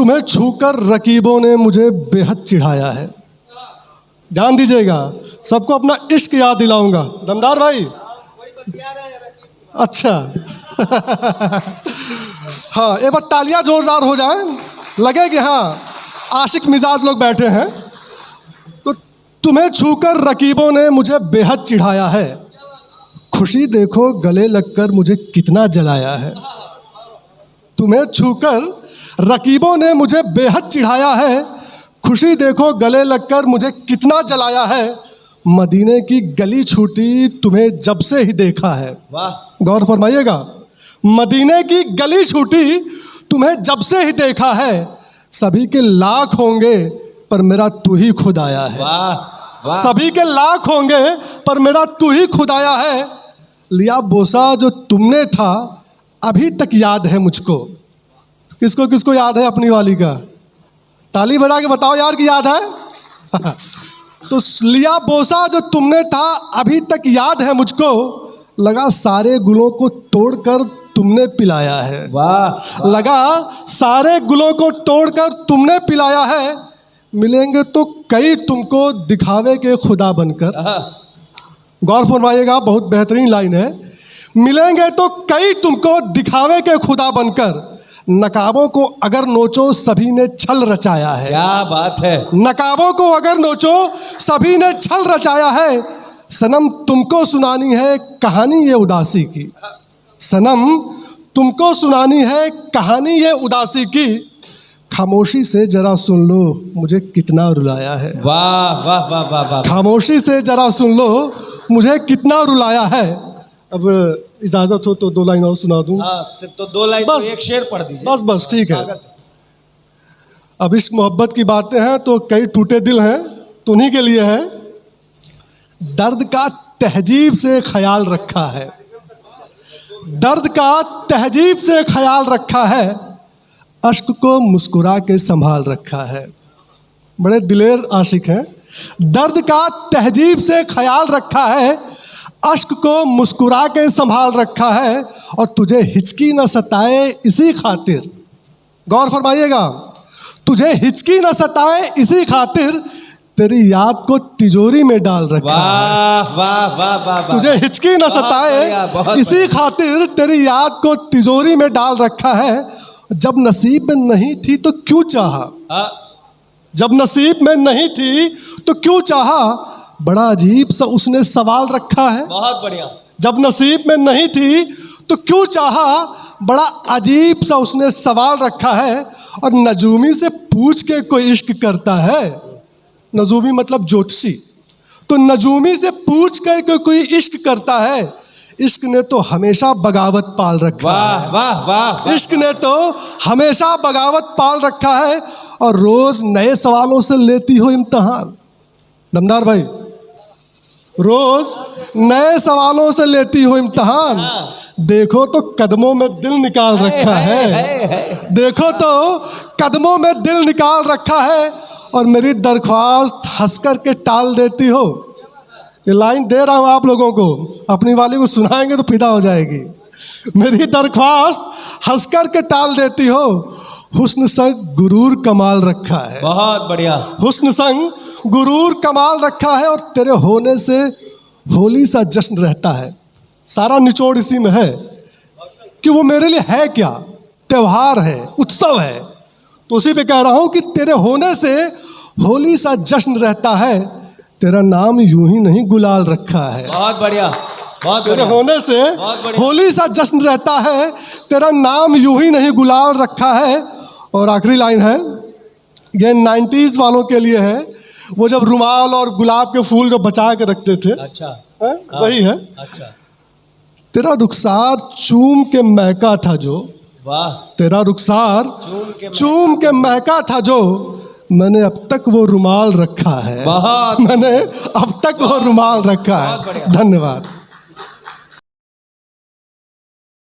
तुम्हें छूकर रकीबों ने मुझे बेहद चिढ़ाया है। ध्यान दीजिएगा, सबको अपना इश्क याद दिलाऊँगा। दमदार भाई? अच्छा। हाँ एक बार तालियाँ जोरदार हो जाए। लगे कि हाँ आशिक मिजाज लोग बैठे हैं। तो तुम्हें छूकर रकीबों ने मुझे बेहद चिढ़ाया है। खुशी देखो, गले लगकर मुझे कितना जलाया है। तुम्हें छूकर रकीबों ने मुझे बेहद चिढ़ाया है। खुशी देखो गले लगकर मुझे कितना जलाया है। मदीने की गली छूटी तुम्हें जब से ही देखा है। गौर फरमाइएगा। मदीने की गली छूटी तुम्हें जब से ही देखा है। सभी के लाख होंगे पर मेरा तू ही खुद आया है। सभी के लाख होंगे पर मेरा तू ही खुद आया है। लिया बोसा जो तुमने था अभी तक याद है मुझको। किसको किसको याद है अपनी वाली का? ताली बजा के बताओ यार कि याद है? तो लिया बोसा जो तुमने था अभी तक याद है मुझको। लगा सारे गुलों को तोड़कर तुमने पिलाया है। वाह लगा सारे गुलों को तोड़कर तुमने पिलाया है। मिलेंगे तो कई तुमको दिखावे के खुदा बनकर। गौर फरमाइएगा बहुत बेहतरीन लाइन है। मिलेंगे तो कई तुमको दिखावे के खुदा बनकर। नकाबों को अगर नोचो सभी ने छल रचाया है। क्या बात है। नकाबों को अगर नोचो सभी ने छल रचाया है। सनम तुमको सुनानी है कहानी ये उदासी की। सनम तुमको सुनानी है कहानी ये उदासी की। खामोशी से जरा सुन लो मुझे कितना रुलाया है। वाह वाह वाह वाह वाह। खामोशी से जरा सुन लो मुझे कितना रुलाया है। अब इजाज़त हो तो दो लाइन और सुना दूँ। हाँ तो दो लाइन बस। तो एक शेर पढ़ दीजिए। बस बस ठीक है। अब इस मोहब्बत की बातें हैं तो कई टूटे दिल हैं तो उन्हीं के लिए है। दर्द का तहजीब से ख्याल रखा है। दर्द का तहजीब से ख्याल रखा है। अश्क को मुस्कुरा के संभाल रखा है। बड़े दिलेर आशिक हैं। दर्द का तहजीब से ख्याल रखा है। अश्क को मुस्कुरा के संभाल रखा है और तुझे हिचकी न सताए इसी खातिर। गौर फरमाइएगा तुझे हिचकी न सताए इसी खातिर तेरी याद को तिजोरी में डाल रखा है। वाह वाह वाह वाह वाह। तुझे हिचकी न सताए इसी खातिर तेरी याद को तिजोरी में डाल रखा है। जब नसीब में नहीं थी तो क्यों चाहा? हाँ, जब नसीब में नहीं थी तो क्यों चाहा? बड़ा अजीब सा उसने सवाल रखा है। बहुत बढ़िया। जब नसीब में नहीं थी तो क्यों चाहा बड़ा अजीब सा उसने सवाल रखा है और नजूमी से पूछ के कोई इश्क करता है? नजूमी मतलब ज्योतिषी। तो नजूमी से पूछ कर के कोई इश्क करता है? इश्क ने तो हमेशा बगावत पाल रखा है। वाह वाह वाह। इश्क ने तो हमेशा बगावत पाल रखा है और रोज नए सवालों से लेती हो इम्तहान। दमदार भाई। रोज नए सवालों से लेती हो इम्तहान। देखो तो कदमों में दिल निकाल रखा है है, है। देखो तो कदमों में दिल निकाल रखा है और मेरी दरख्वास्त हंस कर के टाल देती हो। ये लाइन दे रहा हूँ आप लोगों को। अपनी वाली को सुनाएँगे तो फिदा हो जाएगी। मेरी दरख्वास्त हंस कर के टाल देती हो। हुस्न संग गुरूर कमाल रखा है। बहुत बढ़िया। हुस्न संग गुरूर कमाल रखा है और तेरे होने से होली सा जश्न रहता है। सारा निचोड़ इसी में है कि वो मेरे लिए है क्या? त्योहार है उत्सव है। तो उसी पे कह रहा हूँ कि तेरे होने से होली सा जश्न रहता है। तेरा नाम यूँ ही नहीं गुलाल रखा है। बहुत बढ़िया बहुत तेरे होने से होली सा जश्न रहता है। तेरा नाम यूँ ही नहीं गुलाल रखा है। और आखिरी लाइन है ये नाइन्टीज वालों के लिए है वो जब रुमाल और गुलाब के फूल जो बचा के रखते थे अच्छा। हैं? वही है। अच्छा। तेरा रुखसार चूम के महका था जो। वाह। तेरा रुखसार चूम के चूम के महका था जो। मैंने अब तक वो रुमाल रखा है। मैंने अब तक वो रुमाल रखा है। धन्यवाद।